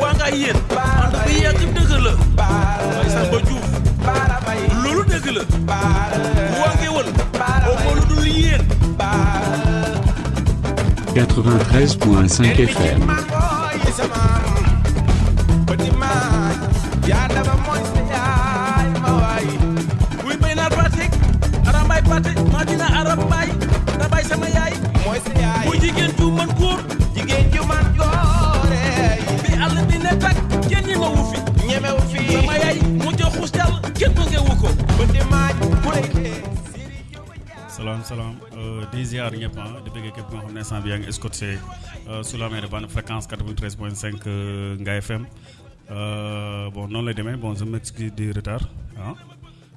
waa nga yéen. Ànd bi yàgg dëgg la. Bay Samba Diouf. Loolu dëgg la. Waa ngi wël oo ma lu dul yéen. 93.5 FM. Salaam salaam di ziar ñëpp ah di bëggee képp nga xam ne instant bi yaa ngi escorté sur la mer de bande fréquence 93.5 Ngaye FM bon noonu lay demee. Bon je m'excuse du retard ah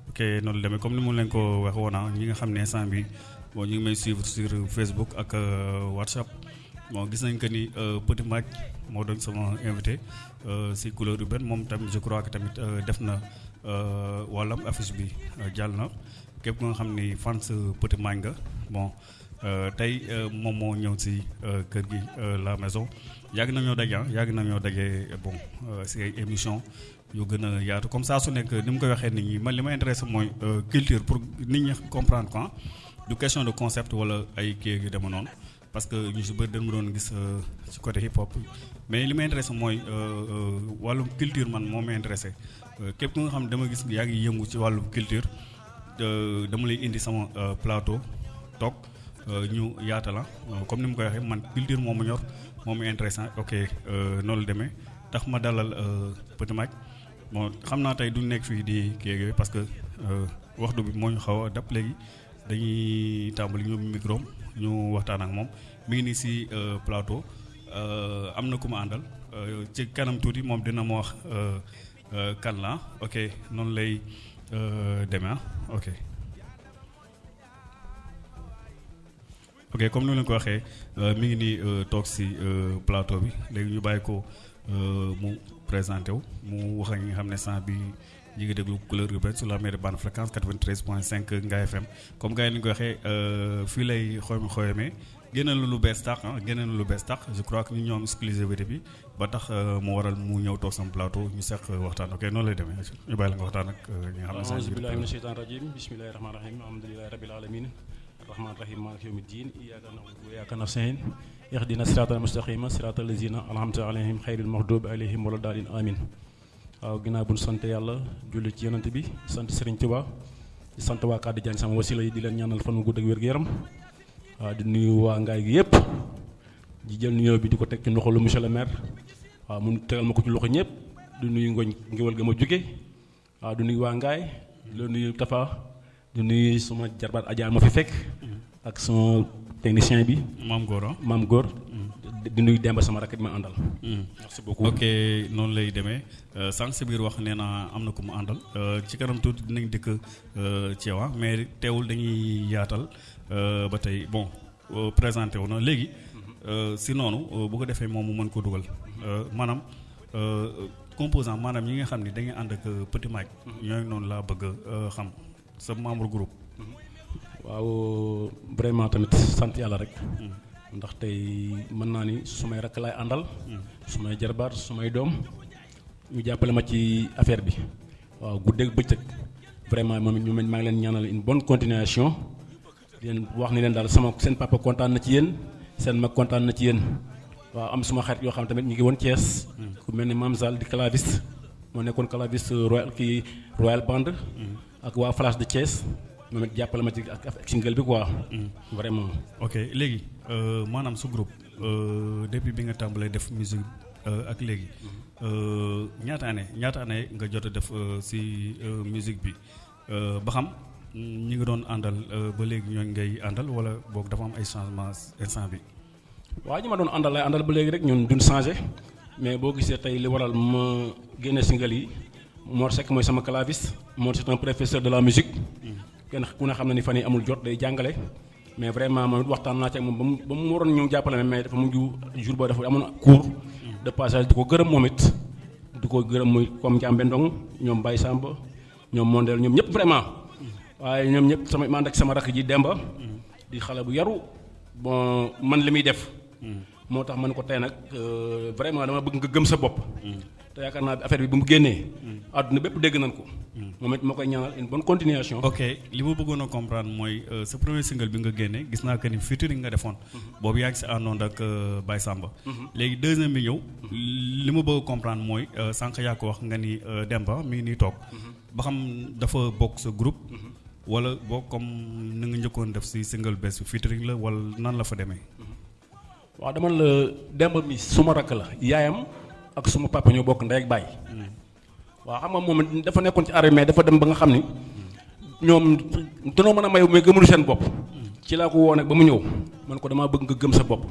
ok noonu la demee. Comme ni mu leen ko wax woon ah ñi nga xam ne instant bi bon ñu ngi may suivre sur Facebook ak WhatsApp. Bon gis nañ que ni Petit Mac moo doon sama invité si couleur urbaine moom tamit je crois que tamit def na wàllam affiche bi jàll na képp nga xam ni fans Petit nga bon tey moom moo ñëw si kër gi la maison. Yàgg ah yàgg bon si émission yu gën comme ça su nekk ni mu waxee nit ñi culture pour nit comprendre quoi du question de concept parce que ñu si bëri dañu doon gis ci côté hip hop. Mais li ma intéressé mooy culture man moo ma intéressé. Képp culture dama lay indi sama plateau toog ñu yaatala comme ni mu koy waxee man culture moom mu ñor moom ma intéressant ok noonu la demee. Tax ma dalal Petit Mac bon xam naa tey duñ nekk fii di kii parce que waxtu bi moo ñu xaw a dab léegi. Dañuy tàmbali ñu micro ñu waxtaan ak moom. Mi ngi nii si plateau. Am na ku ma àndal. Ci kanam tuuti moom dina ma wax kan la ok noonu lay demee ok. ok comme ni leen ko waxee plateau bi ko mu présenté wu mu wax ak ñi sur la bande fréquence 93.5 Ngaye FM comme gars yi ni ñu ko xoyamee génne lu bees tax ah génne lu bees tax je crois que ñu ñoom exclusivité bi ba tax mu waral mu ñëw toog sama plateau ñu seq waxtaan ok noonu lay demee ñu bàyyi la nga waxtaan ak ñi nga xam ne auzu billahi mina sheytaan rajim bismillahi rahmani rahim alhamdulillahi rabbil alamin الرحمن الرحيم مالك يوم الدين إياك نعبد وإياك نستعين اهدنا الصراط المستقيم صراط الذين أنعمت عليهم خير المغضوب عليهم ولا الضالين آمين waaw ginnaaw bu sant yàlla julli ci yonent bi sant Serigne Touba sant waa Kàddu Diagne sama wasila yi di leen ñaanal fan wu gudd ak wér gu yaram waaw di nuyu waa ngaay gi yëpp di jël nuyoo bi di ko teg ci loxo lu monsieur le maire. Waaw mu tegal ma ko ci loxo ñëpp di nuyu ngoñ ngéwal ga ma jóge. Waaw di nuyu waa ngaay di la nuyu Tafa. Di nuyu suma jarbaat Adja ma fi fekk. Ak sama technicien bi. Maam Gora. Maam góor di nuyu Demba sama rakk bi ma àndal. Merci beaucoup. Ok noonu lay demee. Sànq si biir wax nee na am na ku mu àndal. Ci kanam tuuti dinañ dëkk ci yow mais teewul dañuy yaatal ba tey. Bon présenté wu na. Léegi si noonu bu ko defee moom mu mën ko dugal. Maanaam composant maanaam ñi nga xam ne da ngay ànd ak Petit Mac ñooy noonu laa bëgg xam. Sa membre groupe. Waaw vraiment tamit sant yàlla rek ndax tey mën naa ni sumay rakk laay àndal sumay jarbaat sumay doom ñu jàppale ma ci affaire bi. Waaw guddeeg bëccëg. Vraiment moom ñu maa ngi leen ñaanal une bonne continuation. Di leen wax ni leen daal sama seen papa kontaan na ci yéen seen mag kontaan na ci yéen. Waaw am suma xarit yoo xam tamit ñu ngi woon Thiès. Ku mel ni Mame Sall di claviste. Moo nekkoon claviste royal kii royal band. Ak waa Flash de Thiès moom it jàppale ma ci ak ak single bi quoi. Vraiment. Ok léegi maanaam su groupe depuis bi nga tàmbalee def musique ak léegi ñaata année ñaata année nga jot a def si musique bi? Ba xam ñi nga doon àndal ba léegi ñooñ ngay àndal wala boog dafa am ay changement instant bi? Waaw ñi ma doon àndal lay àndal ba léegi rek ñun duñ changé mais boo gisee tey li waral ma génne single yi Mor Seck mooy sama claviste Mor c'est un professeur de la musique kenn ku ne xam na ni fan yi amul jot day jàngale. Mais vraiment moom waxtaan naa ci ak moom ba mu ba waroon ñëw jàppale ma mais dafa mujj jour boo dafa amoon cours de passage di ko gërëm moom it. Di ko gërëm muy comme Ndiambe Ndong ñoom Baye Samba ñoom Mondel ñoom ñëpp vraiment. Waaye ñoom ñëpp sama ma ànd ak sama rakk ji Demba. Di xale bu yaru. Bon man li muy def. Moo tax man ko tey nag vraiment dama bëgg nga gëm sa bopp te yaakaar naa affaire bi bu mu génnee àdduna bépp dégg nañ ko. Moom it moo koy ñaanal une bonne continuation. Ok li ma bëggoon a comprendre mooy sa premier single bi nga génne gis naa que ni featuring nga defoon. Boobu yaa ngi si àndoon ak Baye Samba. Léegi deuxième bi ñëw li ma bëgg a comprendre mooy sànq yaa ko wax nga ni Demba mi ngi nii toog. Ba xam dafa bokk sa groupe. Wala boo comme ni nga njëkkoon def si single bés bi featuring la wala nan la fa demee? Waaw dama la Demba mi suma rakk la yaayam ak suma papa ñoo bokk ndey ak baay. Waaw xam nga moom dafa nekkoon ci armée dafa dem ba nga xam ni ñoom danoo mën a may mais gëmunu seen bopp. Ci laa ko woo nag ba mu ñëw man ko damaa bëgg nga gëm sa bopp.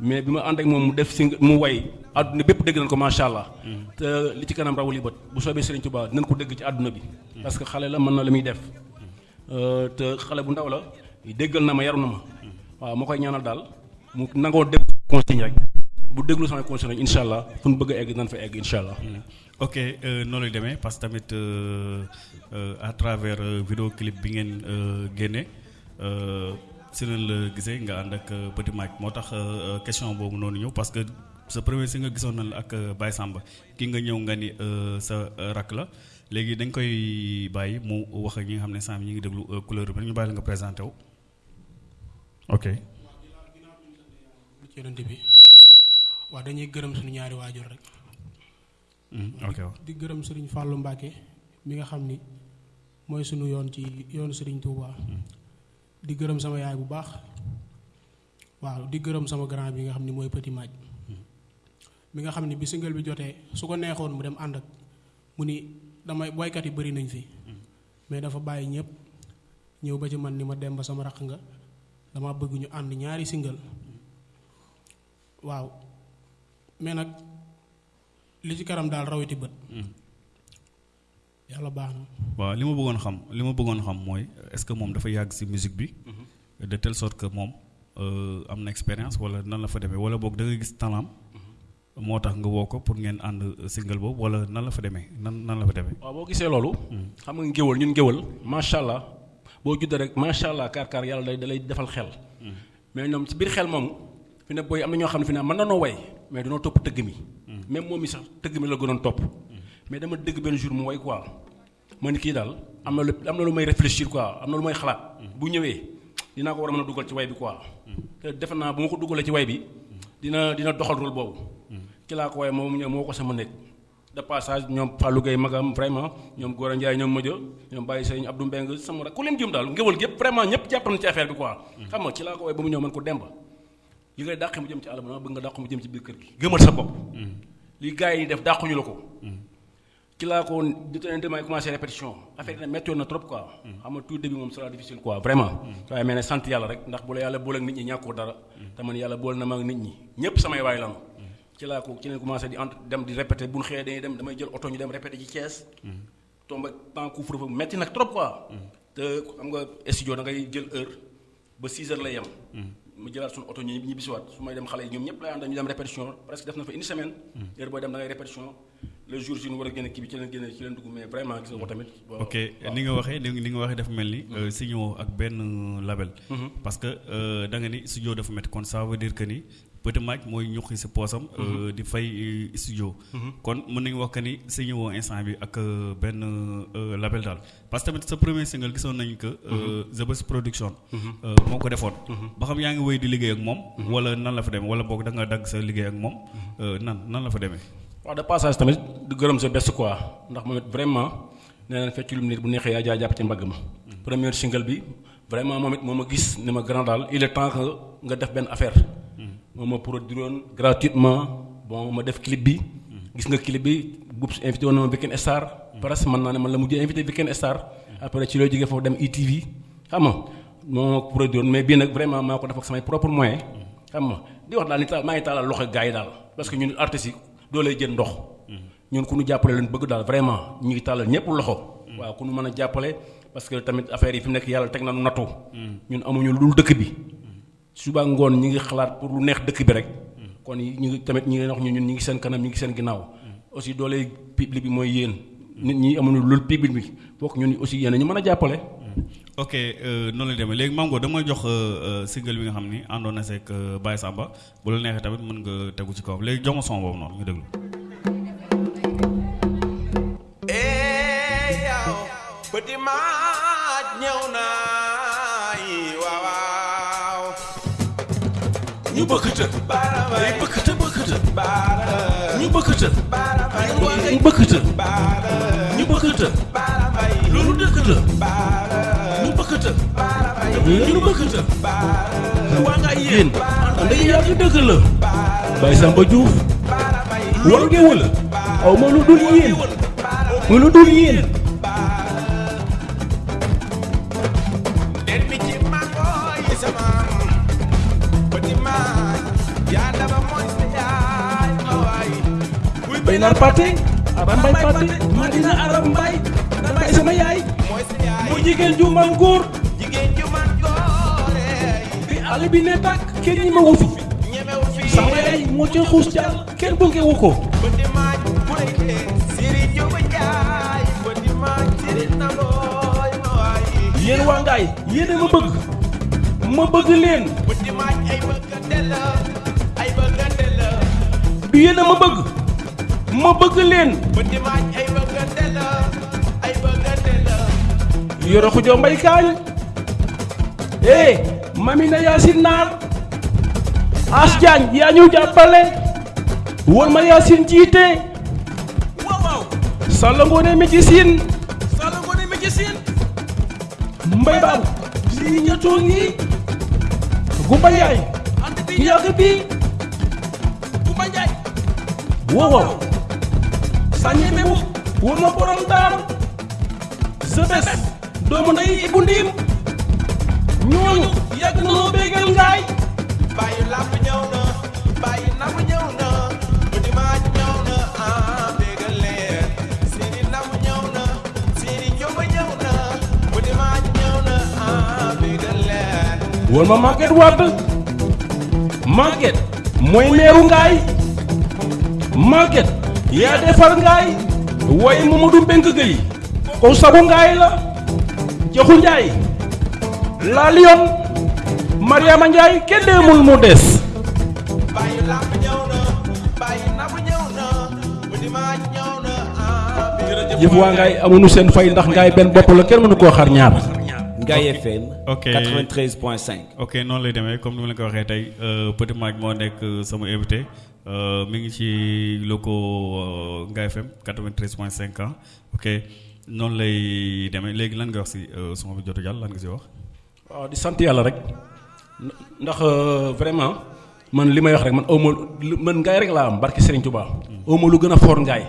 Mais bi ma ànd ak moom mu def mu way àdduna bépp dégg nañ ko macha allah. Te li ci kanam rawul yi bët. Bu soobee Serigne Touba dinañ ko dégg ci àdduna bi. Parce que xale la mën na la muy def. Te xale bu ndaw la déggal na ma yaru na ma. Koy ñaanal daal mu nangoo dégg consigne rek bu déglu samay conseil rek incha allah fu ñu bëgg a egg dinañ fa egg incha allah. Ok noonu lay demee parce que tamit à travers vidéo clip bi ngeen génne si leen la gisee nga ànd ak Petit Mike. Moo tax question boobu noonu ñëw parce que sa premier si nga gisoon na la ak Baye Samba. Ki nga ñëw nga ni sa rak la. Léegi dañ koy bàyyi mu wax ak ñi nga xam ne sànq ñi ngi déglu couleur bi ñu bàyyi la nga présenté wu. Ok. ci yonent bi. Waaw dañuy gërëm suñu ñaari waajur rek. ok. Di gërëm Serigne Fallou Mbacke mi nga xam ni mooy sunu yoon ci yoonu Serigne Touba. di gërëm sama yaay bu baax. Waaw di gërëm sama grand bi nga xam ni mooy Petit Maaj. Mi nga xam ni bi single bi jotee su ko neexoon mu dem ànd ak mu ni damay boykat yi bëri nañ fi. Mais dafa bàyyi ñëpp ñëw ba ci man ni ma dem ba sama raq nga dama bëgg ñu ànd ñaari single. Waaw mais nag li ci kanam daal rawiti bët. Yàlla baax na. Waaw li ma bëggoon xam li ma bëggoon xam mooy est-ce que moom dafa yàgg ci musique bi? De telle sorte que moom am na expérience wala nan la fa demee? Wala boog da nga gis talent moo tax nga woo ko pour ngeen ànd single boobu wala nan la fa demee? Nan nan la fa demee. waaw boo gisee loolu. xam nga ngéwal ñun ngéwal macha allah boo juddee rek macha allah kaar kaar yàlla day da lay defal xel. mais ñoom ci biir xel moomu fi ne booy am na ñoo xam ne fi ne mën na noo way mais danoo topp tëgg mi. même moom sax tëgg mi la gënoon topp. mais dama dëgg benn jour mu way quoi ma ni kii daal am na lu am na lu may réfléchir quoi am na lu may xalaat. bu ñëwee dinaa ko war a mën a dugal ci way bi quoi. te defe naa bu ma ko dugalee ci way bi dina dina doxal rôle boobu. ci laa ko waaye moom ñëw moo ko sama nekk de passage ñoom Fallou Gueye magam vraiment ñoom Gora Ndiaye ñoom Modja ñoom Baye Sëriñ Abdou Mbeng sama rek ku leen jum daal ngéwal gépp vraiment ñëpp jàpp na ci affaire bi quoi. xam nga ci laa ko waaye ba mu ñëw man ko demba li ngay dàqe mu jëm ci àll ba bëgg nga dàqu mu jëm ci biir kër gi gëmal sa bopp. li gars yi def dàquñu la ko. ci laa ko demee commencé répétition affaire yi nag méttoon na trop quoi. xam nga tout début moom sera difficile quoi vraiment. waaye mais ne sant yàlla rek ndax bu la yàlla boole ak nit ñi ñàkkoo dara. te man yàlla boole na ma ak nit ñi ñëpp samay waay lanu ci laa ko ci leen commencé di entre dem di répété bu ñu xëyee dañuy dem damay jël oto ñu dem répété ci Thiès. tombe ak temps couvre-feu nag trop quoi. te xam nga studio da ngay jël heure ba 6 heures lay yem. Mu jëlaat suñu oto ñu ñibbisiwaat su may dem xale yi ñoom ñëpp lay ànd ñu dem répétition presque def na fa une semaine. heure booy dem da ngay répétition le jour ñu war a génne kii bi ci leen génne ci leen dugg mais vraiment gis nga ko tamit. ok ni nga waxee ni nga waxee dafa mel ni. signé ak benn label. parce que da nga ni studio dafa métti kon ça veut dire que ni. Petit Mike mooy ñuqi si poosam di fay studio. Kon mën nañu wax que ni signé woo instant bi ak benn label daal. Parce que tamit sa premier single gisoon nañ que The Best Production moo ko defoon. Ba xam yaa ngi wéy di liggéey ak moom wala nan la fa demee wala boog da nga dagg sa liggéey ak moom nan nan la fa demee? Waaw de passage tamit di gërëm sa best quoi. Ndax moom it vraiment nee fecc lu nit bu neexee yaa jaa jàpp ci mbagg ma premier single bi vraiment moom it moo ma gis ni ma grand daal il est temps que nga def benn affaire. Moom ma produire woon gratuitement bon ma def clip bi. Gis nga clip bi invité woon na ma Star. Presque naa ne man la mujjee invité Star. Après ci loo foofu dem ITV xam nga moo mais vraiment maa ko def ak samay propre moyen xam nga di wax daal ni maa ngi taalal parce que ñun artistes yi doo lay jël ndox. Ñun ku vraiment ñu ngi ñëpp loxo. Waaw ku ñu mën a parce que tamit affaire yi fi mu nekk yàlla teg na nu ñun amuñu dëkk suba ngoon ñi ngi xalaat pour lu neex dëkk bi rek. Kon ñu ngi tamit ñi ngi wax ñu ñun ñi ngi seen kanam ñi ngi seen ginnaaw. Aussi doole public bi mooy yéen. Nit ñi amuñu loolu public bi. Bokk ñun aussi yéen ñu mën a jàppale. Ok euh, noonu la demee. Léegi Mame Goor dama jox euh, euh, single bi nga xam ni àndoon na seeg Baye Samba. Bu la neexee tamit mën nga tegu ci kawam. Léegi jox ma son boobu noonu ñu déglu. eh yow petit maaj ñu bëkkata ay bëkkata bëkkata ñu bëkkata ñu bëkkata ñu bëkkata loolu dëkk la ñu bëkkata ñu bëkkata waa nga Baye Samba Diouf wal géwël aw ma lu dul yéen buy bay nar pate aram mbay pate ma dina aram mbay damay sama yaay mu jigéen ju man góor jigéen ju man góore bi àll bi ne tàkk kenn ñi ma wu fi ñemewu fi sama yaay moo ca xuus jàll kenn wu ko ma waay yéen waa ngaay yéen a ma bëgg ma bëgg leen petit maaj ay bëggante la ay bëggante la du yéen a ma bëgg ma bëgg leen petit maaj ay bëggante la ay bëggante la yoro xujo mbay kaañ eh mami na yaasin naar as jaañ yaa ñu jàppale wol ma waaw waaw sàlla ngoone mi ci siin sala ngone mi ci siin mbay baabu si ñetoo ngi gumba yaay ant bi ñu yàgg bi Kumba Njaay wow borom doomu ndey ibu ndiim ñooñu yàgg na noo bégal ngaay. Bàyyi làmb ñëw na bàyyi namm ñëw na. Petit maaj ñëw na ah bégal leen. Seeni namm ñëw na seeni njóoba ñëw na. Petit maaj ñëw na ah bégal leen. Wol ma mooy meeru ngaay yaa defar ngaay. Waaye Mamadou Mbengue Gueye ko sagu ngaay la joxu njaay. La lion Mariama Njaay kenn demul mu des. Bàyyi làmb ñëw na bàyyi namm ñëw na maaj ñëw na ngaay amuñu seen fay ndax benn bopp la kenn mënu koo xar ñaar Ngaye FM Ok. 93.5 ok noonu lay demee comme ni ma la ko waxee tey euh, Petit Maaj moo nekk sama invité euh, mi ngi ci locaux euh, Ngaye FM 93.5 ans ok. Noonu lay demee léegi lan nga wax si euh, sama bi jotu jàll lan nga si wax. waaw di sant yàlla rek. Ndax euh, vraiment man li may wax rek man awma lu- man ngaay rek laa am barki Serigne Touba. Awma lu gën a foor ngaay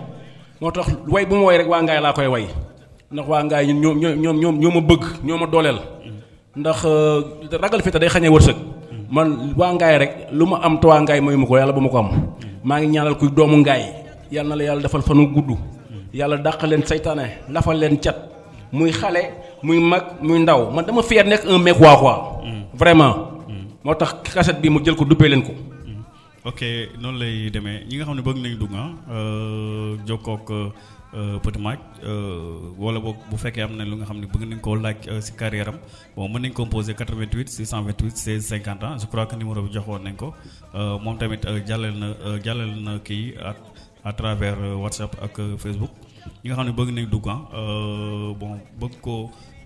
moo tax way bu ma way rek waa ngaay laa koy way ndax waa ngaay ñun ñoom ñoom ñoom ñoo ma bëgg ñoo ma dooleel. Ndax euh, ragal fi te day xañee wërsëg. Man waa ngaay rek lu ma am te waa ngaay mayu ma ko yàlla bu ma ko am. Maa ngi ñaanal kuy doomu ngaay. Yàlla na la yàlla defal fanu gudd. Yàlla dàq leen saytaane lafal leen cat. Muy xale muy mag muy ndaw. Man dama fier nekk un mec waa quoi. Vraiment. Moo tax cassette bi mu jël ko duppee leen ko ok noonu lay demee. Ñi nga xam ne bëgg nañu dugg ah euh, jokkoo ak euh, Petit Maaj euh, wala boog bu fekkee am na lu nga xam ne bëgg nañ koo laaj si carrière am bon mën nañ composer 88 628 16 50 ans je crois que numéro bi joxoon nañ ko. Moom tamit jàllale na à travers WhatsApp ak Facebook. Ñi nga xam ne bëgg nañ dugg ah bon bëgg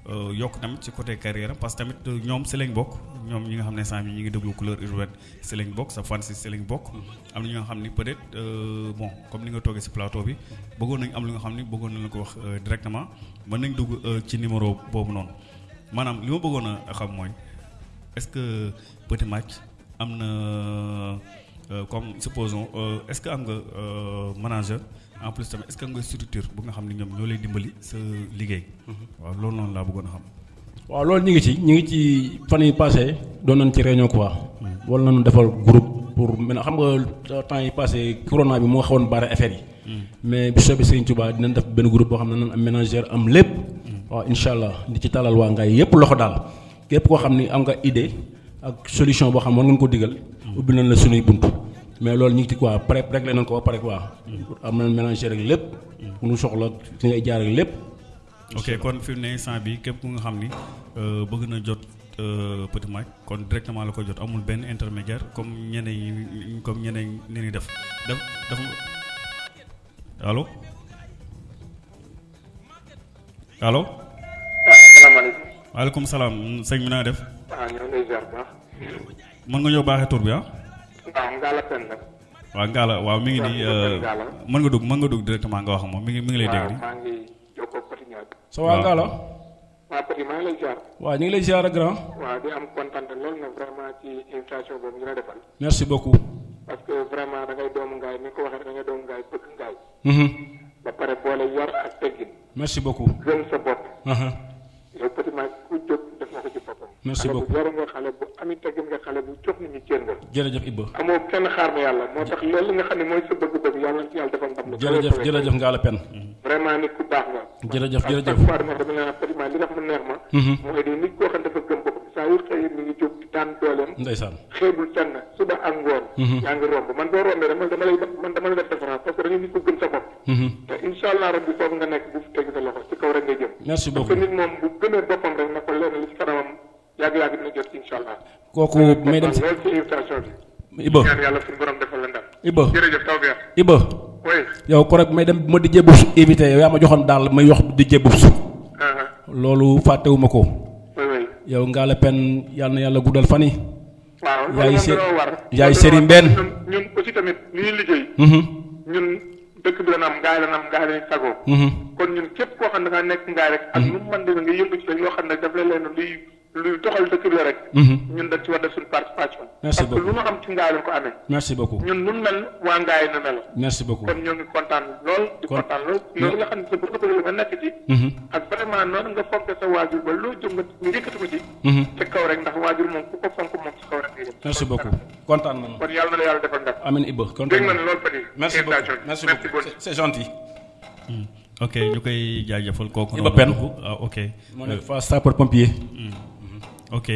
yokk tamit ci côté carrière parce que tamit euh, ñoom si lañ bokk ñoom ñi nga xam ne ñi ngi déglu couleur urbaine si lañ bokk sa fan si si lañ bokk. Am na ñoo xam ni peut être euh, bon comme ni nga toogee si plateau bi bëggoon nañ am lu nga xam ni bëggoon nañ la ko wax euh, directement. Mën nañ dugg euh, ci numéro boobu noonu. Maanaam li ma bëggoon a xam mooy est-ce que Petit Maaj am na euh, comme supposons euh, est-ce que am nga manager en plus tamit est-ce que am nga structure bu nga xam ni ñoom ñoo lay dimbali sa liggéey. waaw loolu noonu laa bëggoon xam. waaw loolu ñu ngi ci ñu ngi ci fan yi passé doon nañ ci réunion quoi. Wala nañu defal groupe pour maintenant xam nga temps yi passé corona bi moo xawoon bare affaire yi. Mais bi soobee Serigne Touba dinañ def benn groupe boo xam ne nañ am ménagère am lépp. Waaw incha allah di ci talal waa ngaay yépp loxo daal. Képp koo xam ni am nga idée ak solution boo xam war ngeen ko digal ubbi nañ la sunuy bunt mais loolu ñu ngi ci quoi pré réglé nañ ko ba pare quoi. Am nañ ménagère ak lépp mu nu soxla si ngay jaar ak lépp. Ok kon fi mu ne instant bi képp ku nga xam ni euh, bëgg na jot euh, Petit Mac kon directement la ko jot amul benn intermédiaire comme ñeneen yi comme ñeneen ni ni def. Def dafa allo? Allo? Salaamaaleykum. waaleykum salaam. Sëñ bi naa def? Waaw ñoo ngi lay ziar bu baax. mën nga ñëw baaxee tur bi ah waaw Ngalla Pène la. waaw Ngalla waaw mi ngi euh, mën nga dugg mën nga dugg directement nga wax ak moom mi ngi mi ngi lay dégg waaw maa ngi jokkoo Petit Niang. sa waa waaw Petit maa ngi lay ziar. waaw ñu ngi lay ziar grand waaw di am kontaan lool nag vraiment ci invitation boobu ñu la defal. merci beaucoup parce que vraiment da ngay doomu ngaay ni ko waxee da ngay doomu ngaay bëgg ngaay. Mhm. ba pare boole yar ak teggin. merci beaucoup gëm sa bopp. Yow Petit Mac ku jóg nga ko ci boppam. Merci beaucoup. bu yaru nga xale bu ami teggin nga xale bu jox ñi cër nga. jërëjëf Ibba amoo kenn xaar ma yàlla moo tax loolu nga xam ne mooy sa bëgg-bëgg yàlla na ci yàlla defal ndam. jërëjëf jërëjëf Ngalla Pène vraiment nit ku baax nga. jërëjëf jërëjëf dama Mac li nga neex ma. Mhm. mooy di nit koo xam dafa gëm saa yu xëy mi ngi jóg daan dooleem. ndeysaan xeebul fenn suba ak ngoon. Mhm. yaa ngi romb man boo rombee dama dama lay man dama lay def référence parce que nit ko gëm sa bopp. Mhm. te incha allah rabbi foofu nga nekk bu fi teg sa loxo ci kaw rek jëm. merci parce que beaucoup nit moom bu gëmee boppam rek na ko lenn li ci kanamam yàgg-yàgg dina jot incha allah. kooku may dem si loolu ci invitation bi. Ñaan yàlla suñu borom defal la ndam. Ibba jërëjëf taw bi Ibba oui. yow ko rek may dem ma di invité yow yaa ma joxoon daal may wax di jébbub su loolu fàttewuma ko oui oui. Yow Ngalla Pène yàlla na yàlla guddal fan yi waaw Yaay loolu se- moom dañoo war. yaay Serigne. Mbène. ñun aussi tamit ñuy liggéey. Mhm. ñun dëkk bi la nam gaay la nam gaay lañ sagoo. Mhm. kon ñun képp koo xam ne da nekk ngaay rek. ak nu mu mën demee nga yëngu ci rek loo xam ne daf lay leen luy luy doxal dëkk bi la rek. Mhm. ñun dañ ci war def suñu participation. Merci parce que beaucoup. lu ñu am ci ngaay lañ ko amee. merci beaucoup ñun nun mel waa ngaay na mel. merci beaucoup kon ñoo ngi kontaan lool di Kon- kontaan lool loolu nga xam ne sa bëgg-bëgg la nga nekk ci. Mhm. ak vraiment noonu nga fonk sa waajur ba loo jëm nga yëkkati ko ci. Mhm. ci kaw rek ndax waajur moom ku ko fonk moom ci kaw rek merci beaucoup kontaan nañu kon yàlla na la yàlla defal ndam. amin Ibba dégg kontaan na ne nañu loolu Fadi. merci beaucoup merci beaucoup c'est gentil ok ñu koy jaajëfal kooku noonu ah ok moo nekk fa sapeur pompier ok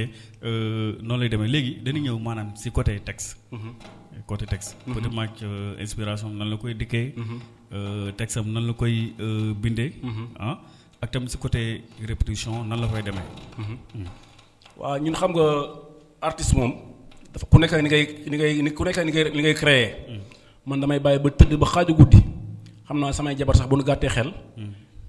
euh, noonu lay demee. Léegi dañuy ñëw maanaam si côté texte. Côté texte. Petit Mac euh, inspiration nan la koy dikkee. Euh, texte am nan la koy euh, bindee. Ah ak tamit si côté répétition nan la koy demee. Waaw ñun xam nga artiste moom dafa ku nekk ni ngay ni ngay ni ku nekk ni ngay li ngay créer. Man damay bàyyi ba tëdd ba xaaju guddi. Xam naa samay jabar sax bu nu gàttee xel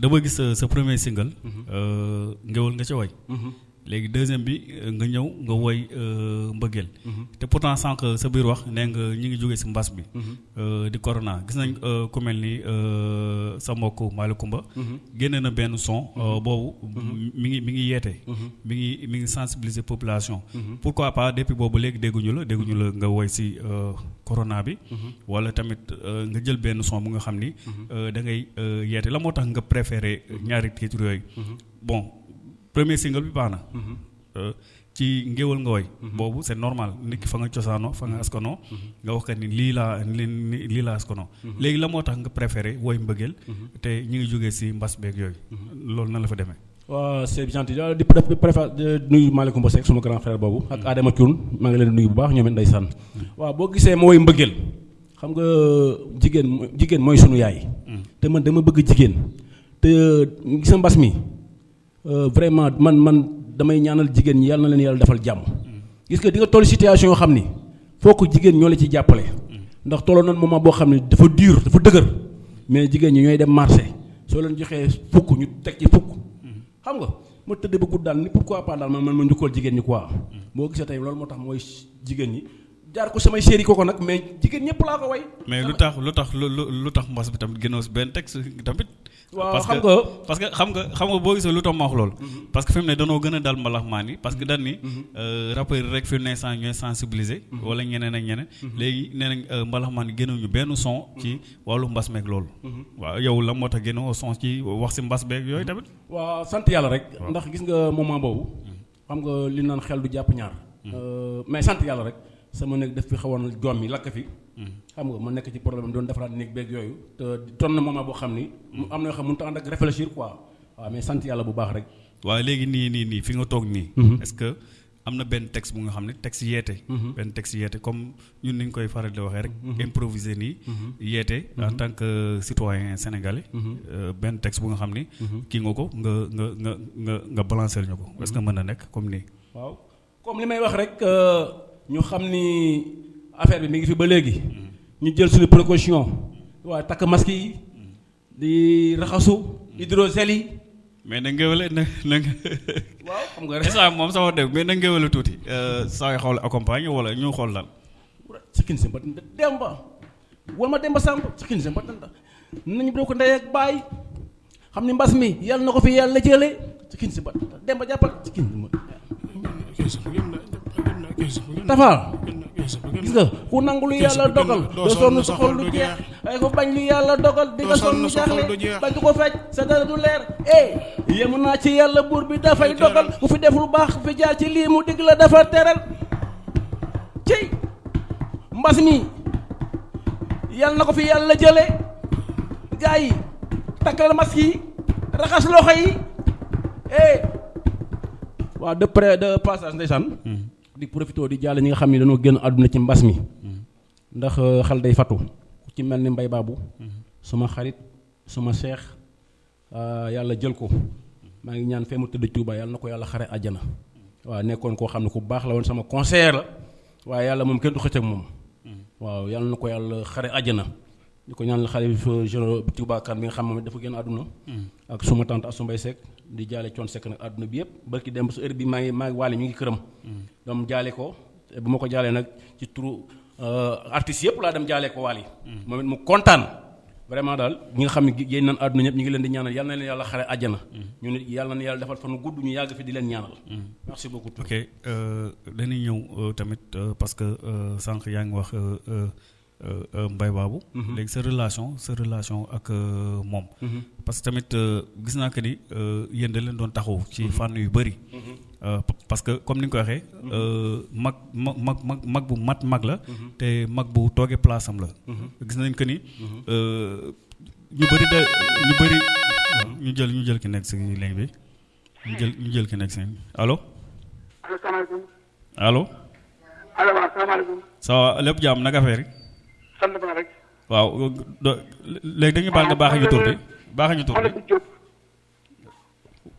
dama gis sa sa premier single. Euh, ngéwal nga ca woy léegi deuxième bi euh, nga ñëw nga woy euh, mbëggeel. Te pourtant sànq sa biir wax nee nga ñi ngi jógee si mbas bi. Euh, di corona. Gis nañ ku mel ni sa mbokk Malicoumba génne na benn son boobu mi ngi mi ngi yeete. Mi ngi mi ngi sensibiliser population. Pourquoi pas depuis boobu léegi dégguñu la dégguñu la nga woy si corona bi. Wala tamit nga jël benn son bu nga xam ni da ngay yeete. La moo tax nga préféré ñaari titres yooyu? Bon premier single bi baax na. Euh, ci ngéwal nga woy. Boobu c'est normal. Nit ki fa nga cosaanoo fa nga askanoo nga wax ka ni lii laa li li- lii laa askanoo léegi la moo tax nga préféré woy mbëggeel te ñu ngi jógee si mbas beeg yooyu. Loolu nan la fa demee? Waaw c'est gentil. Di di nuyu Malick Mbassé ak suma grand frère boobu ak Adama Thioune. Maa ngi leen di nuyu bu baax ñoom it ndeysaan. Waaw boo gisee ma woy mbëggeel xam nga jigéen mo- jigéen mooy sunu yaay. Te man dama bëgg jigéen. Te gis mbas mi euh, vraiment man man damay ñaanal jigéen ñi yàlla na leen yàlla defal jàmm. Gis nga di nga toll situation yoo xam ni foo ko jigéen ñoo la ci jàppale. Ndax tolloo nan moment boo xam ne dafa dur dafa dëgër. Mais jigéen ñi ñooy dem marché. Soo leen joxee fukk ñu teg ci fukk. Xam nga ma tëdd ba gudd daal ni pourquoi pas daal man man ma njukkal jigéen ñi quoi. Boo gisee tey loolu moo tax mooy jigéen ñi jaar ko samay série koko nag mais jigéen ñëpp laa ko way mais lu tax lu tax lu tax mbas bi tamit génnoo si benn texte tamit? waaw xam que nga- parce que xam nga xam nga boo gisee lu tax ma wax loolu. parce que fi mu ne danoo gën a dal mbalax maan yi parce que dañ ni. rappeurs yi rek fi mu ne sant ñooy sensibiliser. wala ñeneen ak ñeneen. léegi nee nañ euh, mbalax maan yi génnewuñu benn son. ci wàllu mbas meeg loolu. waaw yow la moo tax son ci wax si mbas beeg yooyu tamit? waaw sant yàlla rek ndax gis nga moment boobu xam nga li naan xel du jàpp ñaar Euh, mais sant yàlla rek sama néeg def fi xawoon doom yi lakk fi xam nga ma nekk ci problème doon defaraat néeg beeg yooyu te ton na moment boo xam ni mu am na yoo xam mënut a ànd ak réfléchir quoi waaw mais sant yàlla bu baax rek waaye léegi nii nii nii fi nga toog nii. est-ce que am na benn texte bu nga xam ne texte yeete. benn texte yeete comme ñun ni ñu koy faral di waxee rek. improviser nii. yeete en tant que citoyen sénégalais. euh, benn texte bu nga xam ni. kii nga ko nga nga nga nga nga balancer ñu ko est-ce que mën na nekk comme nii. waaw comme li may wax rek euh, ñu xam ni affaire bi mi ngi fi ba léegi. ñu jël suñu précaution. waaye takk masque yi. di raxasu. hydrogel yi. Mais na ngéwale na na waaw xam nga rek moom sama dégg mais na ngéwale tuuti. saa xool accompagne wala ñu xool lan. sikkin si mbatanda demba. Wal ma demba sàmb sikkin si mbatanda nañu doo ko ndey ak baay. Xam ni mbas mi yàlla na ko fi yàlla jële. Sikkin si mbatanda demba jàppal sikkin si tafaal gis nga ku nangu lu yàlla dogal doo sonn sa xol du jeex. ay ko bañ lu yàlla dogal di nga sonn jaaxle bañ ko fecc sa dara du leer. Eh yemu naa ci yàlla buur bi dafay dogal ku fi def lu baax fi jaar ci lii mu digg la dafa teral. Cey mbas mi yàlla na ko fi yàlla jële. Gaa yi takkal masque yi raxas loxo yi. Eh waaw de près de passage ndeysaan di profité di jàll ñi nga xam ne dañoo génn àdduna ci mbas mi. Ndax xal day fatu. ku ci mel ni mbay baabu suma xarit suma seex yàlla jël ko. Maa ngi ñaan fee mu tëdd Tuuba yàlla na ko yàlla xare àjjana. waaw nekkoon koo xam ne ku baax la woon sama conseiller la. waaye yàlla moom kenn du xëcc ak moom. Waaw yàlla na ko yàlla xare àjjana. Di ko ñaan xalif général Tuuba kan bi nga xam moom dafa génn àdduna. Ak suma tante Assou Mbaye Seck di jaale coon sekk nag àdduna bi yëpp. Barki dem su heure bi maa ngi maa ngi waale ñu ngi këram. Doom jaale ko. Bu ma ko jaalee nag ci turu artistes yëpp laa dem jaale ko waal yi moom it mu kontaan. Vraiment daal ñi nga xam ne yéen nan àdduna ñëpp ñu ngi leen di ñaanal. Yal na leen yàlla xare àjjana. Ñu nit yàlla na yàlla defal fan gudd ñu yàgg fi di leen ñaanal. Merci beaucoup. Ok dañuy ñëw tamit parce que sànq yaa ngi wax Mbaye Babou. Léegi sa relation sa relation ak moom. Parce que tamit gis naa que ni yéen da leen doon taxaw ci fànn yu bëri. Parce que comme ni nga ko waxee mag mag mag mag mag bu mat mag la. Te mag bu toogee place am la. Gis nañ que ni ñu bëri de ñu bëri ñu jël ñu jël ki nekk si ligne bi. Ñu jël ñu jël ki nekk si allo? Allo allo? Salaamaaleykum. ça va lépp jàmm naka affaire yi? Sant naa rek. waaw léegi dañuy baal nga baax ñu tur bi baax ñu Diop.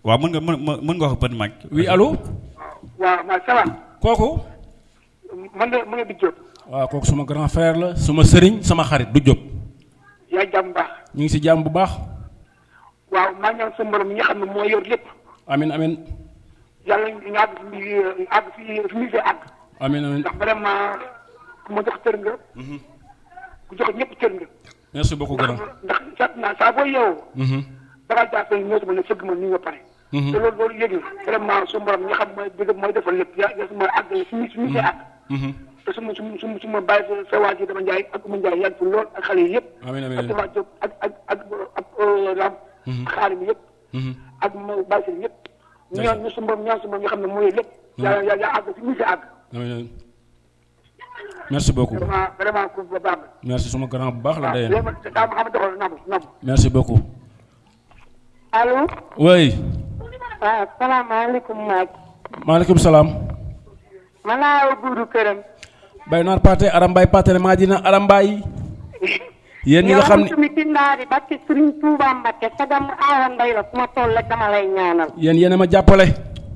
waaw mën nga mën mën nga wax petit mag oui allo waaw ma ça va. kooku man la man la Big Diop. waaw kooku suma grand frère la suma sëriñ sama xarit du Jóob yaa jàmm baax. ñu ngi si jàmm bu baax waaw maa ñaan sa borom mi nga xam ne moo yor lépp. amin amin yàlla ñu àgg fi àgg fi fi ñu àgg. amin amin ndax vraiment ku ma jox cër nga. Ku jox ñëpp cër nga. merci beaucoup grand ndax ndax saa boo yeewoo. dangaa jàppee ñëw sama ne fëgg ma nii nga pare. te loolu loolu yëg na vraiment su borom nga xam mooy dëgg mooy defal lépp yaa yaa su ma àggale fi ñu fi ñu see àgg. te su ma su ma su ma ma bàyyi sa sa waa ji dama njaay ak mu njaay yàgg fi lool ak xale yi yëpp. Amiin, amiin, ak amiin. waa ak ak ak ak ram. xaalim yëpp. ak ma bàyyi seen yëpp. ñaan ñu su borom ñaan su borom nga xam ne mooy lépp. yaa yaa yaa àgg fi ñu see àgg. Merci beaucoup. Merci suma grand bu baax la ne nabu. merci beaucoup. Allo oui. Waaw salaamaaleykum maaj maaleykum salaam. Man laa buuru këram bay naar paate aram bay paate maa dina aram bay. Yéen ñi nga xam ne yow mi tindaari bakki Sëriñ Tuuba Mbakke sagam aawa ndey la fu ma toll dama lay ñaanal. A ma jàppale.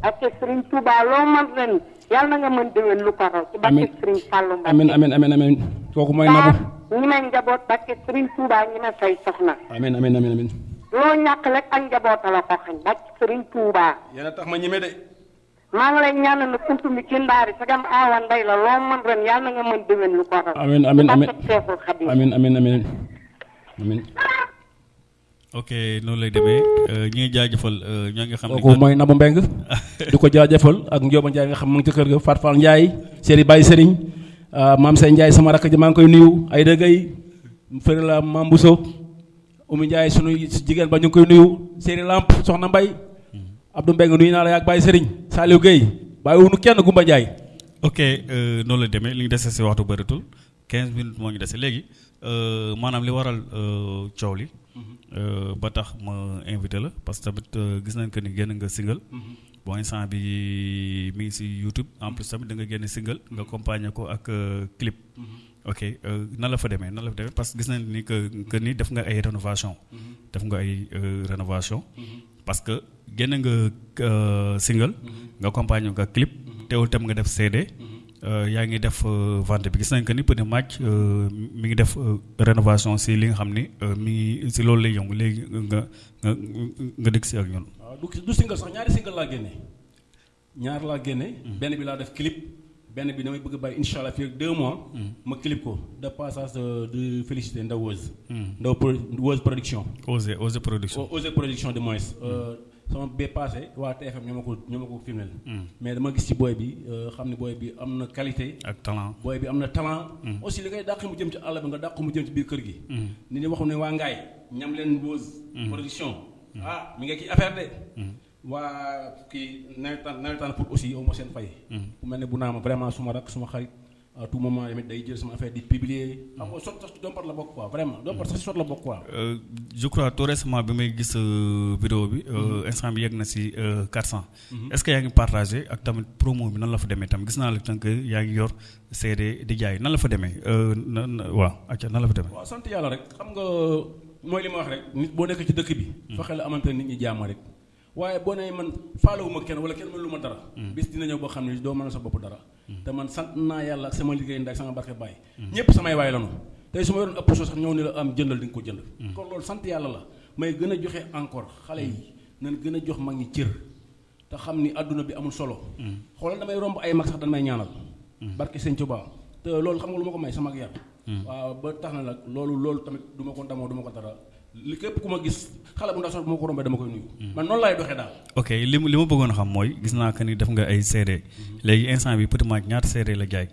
Bakki Sëriñ Tuuba loo man ren yàlla na nga mën déwén lu ko raw ci bakki Amiin. Sëriñ Fàllu Mbakke amin amin amin amin. Kooku mooy nabu ñi may njaboot bakki Sëriñ Tuuba ñi ma say soxna. Amin amin amin amin. Loo ñàkk rek ak njaboota la ko xañ bakki Sëriñ Tuuba yéen a tax ma ñime de. Maa ngi lay ñaanal na kuntu mi ci ndaari sagam aawa ndey la loo mën ren yàlla na nga mën déwén lu ko raw. Amin amin amin. Barke amin amin amin. Amin ok noonu lay demee. Ñu ngi jaajëfal euh, ñoo ngi xam kooku mooy Nabou Mbeng di ko jaajëfal ak Ndioba Ndiaye nga xam mu ngi ci kër ga. Fat Fall Ndiaye Seri Baye Serigne. Maam Sey Ndiaye sama rakk ji maa ngi koy nuyu. Ay dëggay fëri la maam Bousso. Oumy Ndiaye sunu jigéen ba ñu ngi koy nuyu. Seri Lamp soxna Mbay Abdou Mbeng nuyu naa la yaag Baye Serigne. Saliou Gueye bàyyi wunu kenn Gumba Ndiaye ok euh, noonu la demee. Li ñu dese si waxtu bëritul 15 minutes moo ñu dese léegi. euh, maanaam li waral euh, coow li euh, ba tax ma invité la parce que tamit euh, gis nañ que ni génn nga single. Bon instant bi mi ngi si YouTube. En plus tamit da nga génn single nga accompagner ko ak euh, clip. Ok euh, nan la fa demee nan la fa demee? Parce que gis nañ ni que que ni def nga ay rénovation. Def nga ay euh, rénovation. Parce que génn nga euh, single nga accompagner ko ak clip. Teewul tam nga def CD euh, yaa ngi def euh, vente bi. Gis nañ que ni Petit Match euh, mi ngi def euh, rénovation si li nga xam ni euh, mi ngi si loolu lay yëngu. Léegi nga nga nga dëkk si ak ñun. waaw du du single sax. Ñaari single laa génne. Ñaar laa génne. Benn bi laa def clip. Benn bi damay bëgg a bàyyi incha allah fii ak deux mois ma clip ko. De passage de de félicité Ndaw Wose Ndaw pro Wose production. Production. Production de moins sama bee passé waa TFM ñoo ma ko ñoo ma ko filmel mais dama gis ci booy bi euh, xam ne booy bi am na qualité. Ak talent. booy bi am na talent. Aussi li ngay dàq mu jëm ci àll bi nga dàq mu jëm ci biir kër gi. Ni ni waxu ne waa ngaay ñam leen Wose production. Ah mi nga kii affaire de. Waa kii nawetaan nawetaan pour aussi aw ma seen fay. Mel ne bu naa ma vraiment suma rak suma xarit. À tout moment tamit day jël sama affaire di publier. Xam nga sot sax dompat la bokk quoi vraiment. Dompat sax si sot la bokk quoi. Euh, je crois tout récemment bi may gis euh, vidéo bi euh, instant bi yegg na si euh, 400. est-ce que yaa ngi partagé ak tamit promo bi nan la fa demee? Tam gis naa la tant que yaa ngi yor CD di jaay. Nan la fa demee? Euh, na na- waaw acca nan la fa demee. waaw sant yàlla rek. Xam nga mooy li ma wax rek. Nit boo nekk ci dëkk bi fexe la amante nit ñi jàmm rek waaye boo nee man faalewuma kenn wala kenn mënu ma dara bis dina ñëw boo xam ne doo mën a sa bopp dara. Te man sant naa yàlla ak sama liggéey ndax sama barke bàyyi ñëpp samay waay lanu tey su ma yoroon ëpp soo sax ñëw ni la am jëndal di nga ko jënd. Kon loolu sant yàlla la. May gën a joxe encore xale yi. Nañ gën a jox mag ñi cër. Te xam ni àdduna bi amul solo. Xoolal damay romb ay mag sax dañ may ñaanal. Barke sëñ Tuubaa te loolu xam nga lu ma ko may sama ak yar waaw ba tax na nag loolu loolu tamit du ma ko ndamoo du ma ko dara li képp ku ma gis xale bu ndaw sax bu ma ko rombee dama koy nuyu. Man noonu laay doxee daal. Ok li ma bëggoon xam mooy gis naa que ni def nga ay CD léegi instant bi Petit Match ñaata CD la jaay?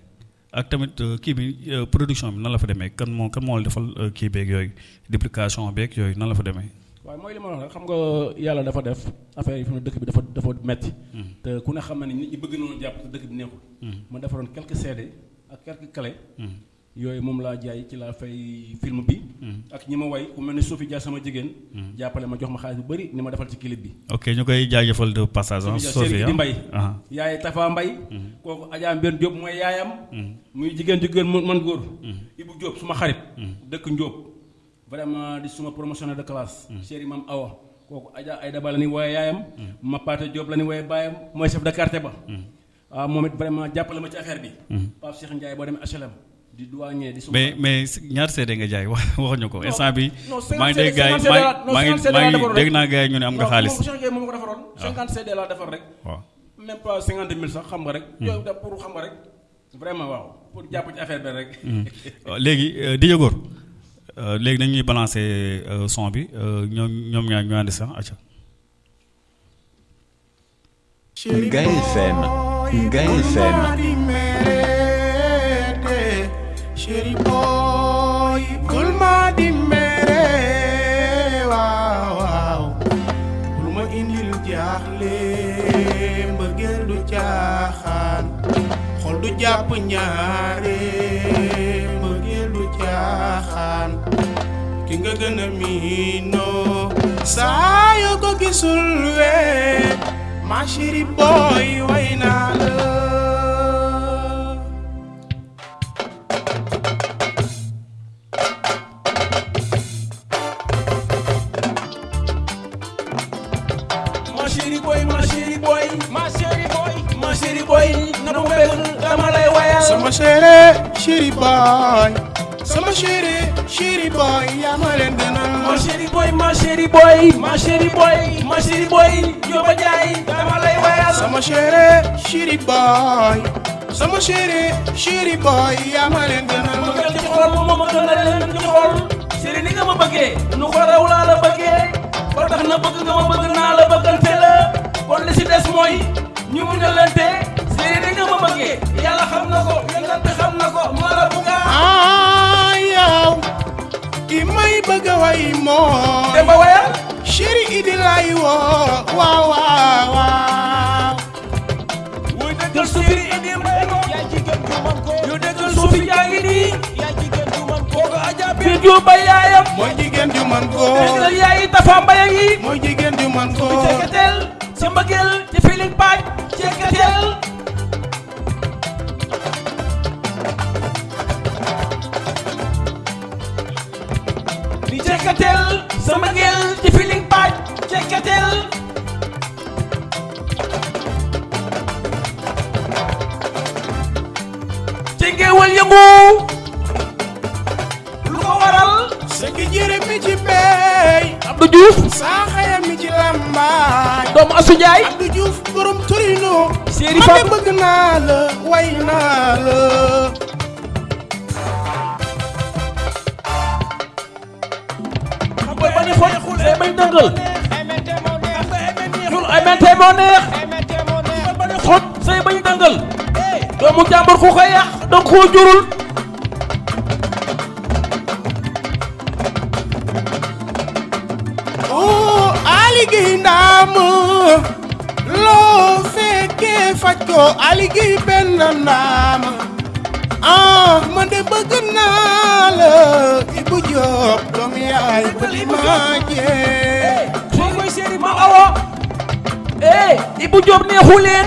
Ak tamit euh, kii bi euh, production bi nan la fa demee? Kan moo kan moo la defal euh, kii beeg yooyu? Duplication beeg yooyu nan la fa demee. waaye mooy li ma wax rek xam nga yàlla dafa def affaire yi fi mu dëkk bi dafa dafa metti. Te ku ne xam na ni nit ñi bëgg nañu jàpp te dëkk bi neexul. Ma defaroon quelques CD ak quelques clés. Yooyu moom laa jaay ci laa fay film bi. Ak ñi ma way ku mel ni Sophie Dia sama jigéen. Jàppale ma jox ma xaalis bu bëri ni ma defal ci clip bi. Ok ñu koy jaajëfal de passage ah. Sophie di Mbay ah yaay Tafa Mbay. Kooku Adja Mbène Diop mooy yaayam. Muy jigéen jigéen mu man góor. Ibou Diop suma xarit. Dëkk Ndiop vraiment di suma promotionnaire de classe. Chéri mam Awa. Kooku Adja Ayda Ba la ni wooye yaayam. Mapate Diop la ni wooye baayam. Mooy chef de quartier ba. Waaw moom it vraiment jàppale ma ci affaire bi. Pape Cheikh Ndiaye boo demee HLM di douanier di mais mais ñaata CD nga jaay wax waxuñu ko. Instant bi maa ngi dégg 50 non, maa ngi 50 defaroon dégg naa gars yi ñu ne am nga xaalis. moom ma ko defaroon. 50 CD laa defar rek. Waaw. Même pas cinquante mille sax xam nga rek. yooyu da pour xam nga rek. Vraiment waaw. Pour jàpp ci affaire bi rek. léegi euh, DJ Gor euh, léegi dañuy balancer euh, son bi euh, ñoom ñoom ñaar ñu ànd sax acca. Ngaye FM, Ngaye FM. Chéri boy, bul ma di mere waaw waaw bul ma indil jaaxle mbëggeel du caaxaan xol du jàpp ñaare mbëggeel du caaxaan ki nga gën a miinoo saa yoo ma boy way naa chéri chéri boy sama chéri chéri boy yaa ma leen gënal ma chéri boy ma chéri boy ma chéri boy ma chéri boy Jóoba Njaay dama lay wayal sama chéri chéri boy sama chéri chéri boy yaa ma leen gënal ma gën ci xol ma ma gën a leen ci xol chéri ni nga ma bëggee nu ko raw laa la bëggee ba tax na bëgg nga ma bëgg naa la bëggante la kon li si des mooy ñu muñalante chéri ni nga ma bëggee yàlla xam na ko yonent xam na ko ma la bëgga ah yow ki may bëgg way moo Demba wayal chéri idi lay woo waaw waaw waaw wuy dëggal suufi idi mbay ko yu dëggal suufi yaa ngi nii kooku aja bi juba yaayam mooy jigéen ju man góor dëggal yaayi tafa mbaya ngi mooy jigéen ju man ceekatel ci mbëggeel ci feeling paaj di ceekatel sa mbëggeel ci feeling paaj ceekatel ci ngeewal yëngu lu ko waral. Sëgg jëre mi ci beey Abdou Diouf saa xaya mi ci lambaay doomu Asu Njaay. Abdou Diouf borom Torino bëgg naa la way naa la say bañ dëngal ñun ay mente moo neex. Bañ a xool say bañ dëngal. Doomu jàmbur ku ko yàq donc koo jurul. Oo Ali Guèye ndaam loo fekkee faj ko. Ali Guèye benn ndaam ah man de Ibou Diop doomu yaay bëgg maa jee soo koy séeri ma awo eh Ibou Diop neexu leen.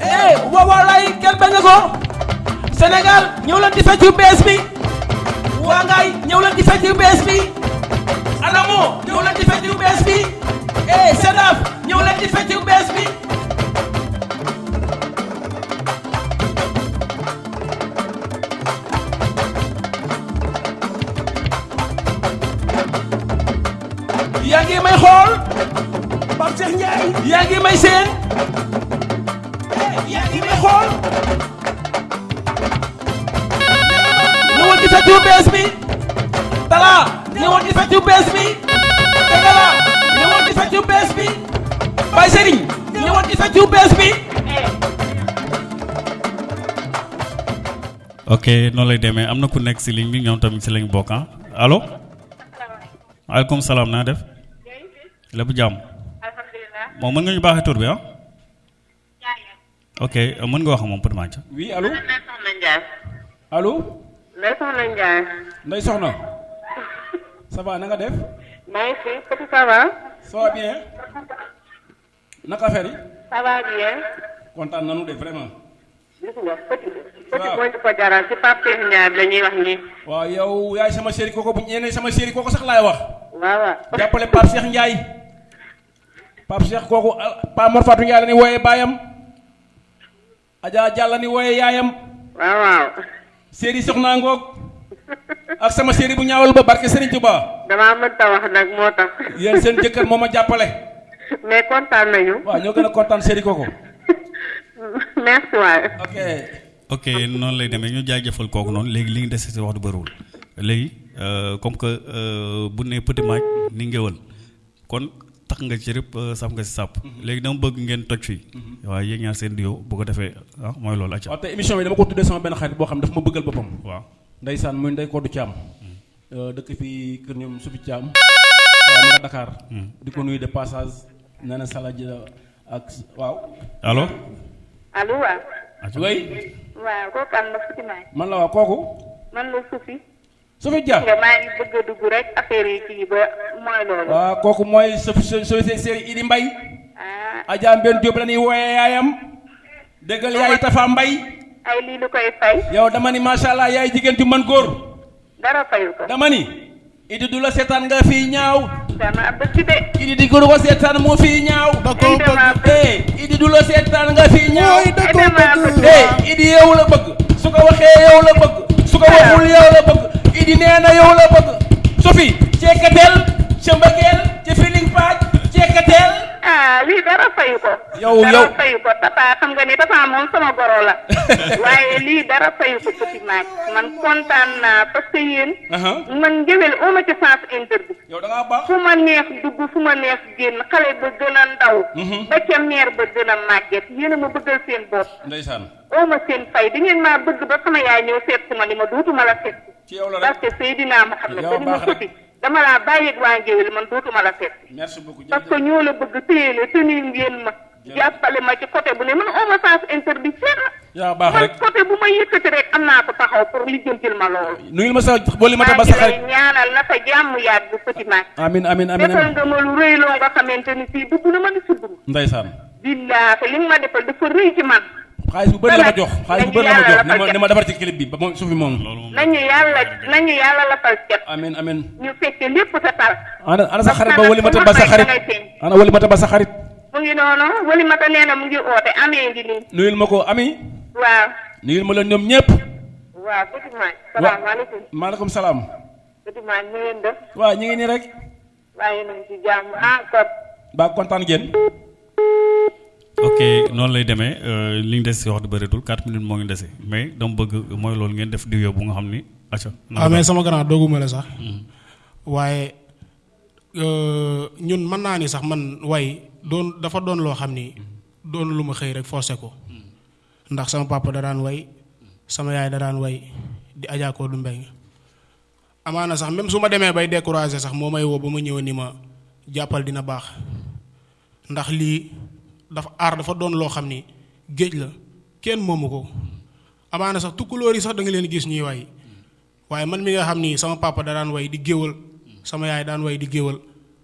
Eh waawalaay kenn bañ a ko. Sénégal ñëw leen di fecc bees bi. Waa ngaay ñëw leen di fecc bees bi. Adamo ñëw leen di fecc bees bi. Eh Sedaf ñëw leen di fecc bees bi. May xool. Pape Cheikh Ndiaye. Yaa ngi may seen. Yaa ngi may xool. Ñëwal di fecc bees bi. Talla ñëwal di fecc bees bi. Ñëwal bees bi. Baye Serigne ñëwal di fecc bees bi. Ok noonu lay demee. Am na ku nekk si ligne bi ñoom tamit si lañ bokk ah. Allo? Waaleykum salaam naa def? Lépp jàmm moom mën nga ñu baaxee tur bi ah ok mën nga wax moom Pod Manca oui allo Ndiaye. allo Ndeye Soxna Ndiaye. Ndeye Soxna ça va na nga def fi petit ça va. ça va bien naka affaire yi ça va bien. kontaan nanu de vraiment gis nga petit. petit moo ñu ko jaral ci Pape bi la ñuy wax nii. waaw yow yaay sama chéri koko bu ñeenee sama chéri koko sax laay wax waaw waaw. jàppale Pape Cheikh Ndiaye Pape Cheikh kooku ah, Pa Mor Fatou Ndiaye ni wooyee baayam. Adja Diallo ni wooyee yaayam. Waaw waaw. chéri soxna ngoog ak sama chéri bu ñaawal ba barke Serigne Touba. Damaa mënta wax nag moo tax. yéen seen jëkkër moo ma jàppale. Mais kontaan nañu. waaw ñoo gën a kontaan chéri koko merci waay. ok. Ok noonu lay demee. Ñu jaajëfal kooku noonu. Léegi li ngi dese si wax du bëriwul. Léegi euh, comme que euh, bu ne petit maaj ni ngéwal kon tax nga ci rëpp saf nga si sàpp léegi dama bëgg ngeen toj fii waaw yéen ñaar seen duo bu ko defee ah mooy loolu acca. Waaw te émission bi dama ko tuddee sama benn xarit boo xam dafa ma bëggal boppam. Waaw. Ndeysaan muy ndey Kodou Thiam. Dëkk fii kër Sufi Thiam. Waaw ma nga Dakar. Di ko nuyu de passage nee na Sala ji ak waaw. Allo? Allo waaw. way waaw kooku am na futi maay. man la waa kooku? Man la Sufi. Sufi Dia nga maa ngi bëgg a dugg rek affaire yi kii ba mooy loolu. waaw kooku mooy sa sa sa série Idi Mbay ah. Adja Mbène Diop la ñuy wooyee yaayam. Déggal yaay Tafa Mbay ay lii lu koy fay. yow dama ni macha allah yaay jigéen ju mën góor. Dara fayu ko. dama ni Idi du la seetaan nga fii ñaaw. Dama bëgg de. Idi di ko seetaan moo fii ñaaw. Da koo bëgg. Eh Idi du la seetaan nga fii ñaaw. da koo bëgg. Eh Idi yow la bëgg. Su ko waxee yow la bëgg. Su ko waxul yow la bëgg Idi nee na yow la bëgg. Sophie ceekateel ca mbëggeel ca feeling paaj ceekateel. Ah lii dara fayu ko. Yow- dara yow- fayu ko papa xam nga ni papa moom sama goro la. waaye lii dara fayu ko petit maag man kontaan naa parce que yéen. man ngéwél oo ma ci sens interdit. yow da ngaa baax. fu ma neex dugg fu ma neex génn xale ba gën a ndaw. ba ca meer ba gën a màgget yéen a ma bëggal seen bopp. ndeysaan oo ma seen fay di ngeen maa bëgg ba sama yaay ñëw seet si ma ni ma duutuma la seet ci yow la rek parce que Seydina Muhammad dañu ma dama laa bàyyeeg waa ngéwél man duutuma la seet merci beaucoup parce que ñoo la bëgg téye la tenir ngeen ma. jàppale ma ci côté bu ne man a ma sens interdit fenn. yaa baax man rek côté bu ma yëkkati rek am naa ko taxaw pour lijjantil ma loolu. nuyul ma sa booli ma ba sa xarit ñaanal na sa jàmm yàgg petit maag. amin amin amin defal nga ma lu rëy loo nga xamante ni fii dugg na ma ni suddu. ndeysaan billaahi li nga ma defal dafa rëy ci man. Xaalis bu bëri la ma jox xaalis bu bëri la ma jox ni ma Nañu ni ma defar ci clip bi ba moom suufi moom nañu yàlla nañu yàlla la fal cet. amin amin ñu fekke lépp sa tal. ana ana sa xarit ba wali ma ta nag ba sa xarit ana wali ma ta ba sa xarit mu ngi noonu wali mata nee na mu ngi oote amee ngi nii. nuyul ma ko ami waaw. nuyul ma leen ñoom ñëpp waaw maag. salaamaaleykum. maaleykum salaam maag ñu leen def. waaw ñu ngi nii rek waaye nañ ci jàmm ah ba kontaan ngeen ok noonu lay demee euh, li ñu des wax du bëreetul 4 minutes moo ngi dese. Mais dama bëgg mooy loolu ngeen def diw bu nga xam ni acca ah mais sama grand dooguma la sax. Waaye euh, ñun mën naa ni sax man way doon dafa doon loo xam ni doon lu ma xëy rek forcé ko. Ndax sama papa da daan way sama yaay da daan way di ajaakoo du mbeng amaana sax même su ma demee bay découragé sax moo may woo ba ma ñëw ni ma jàppal dina baax. Ndax lii dafa aar dafa doon loo xam ni géej la kenn moomu ko. Amaana sax tukkulóor yi sax da nga leen gis ñuy way. Waaye man mi nga xam ni sama papa da daan way di géwal sama yaay daan way di géwal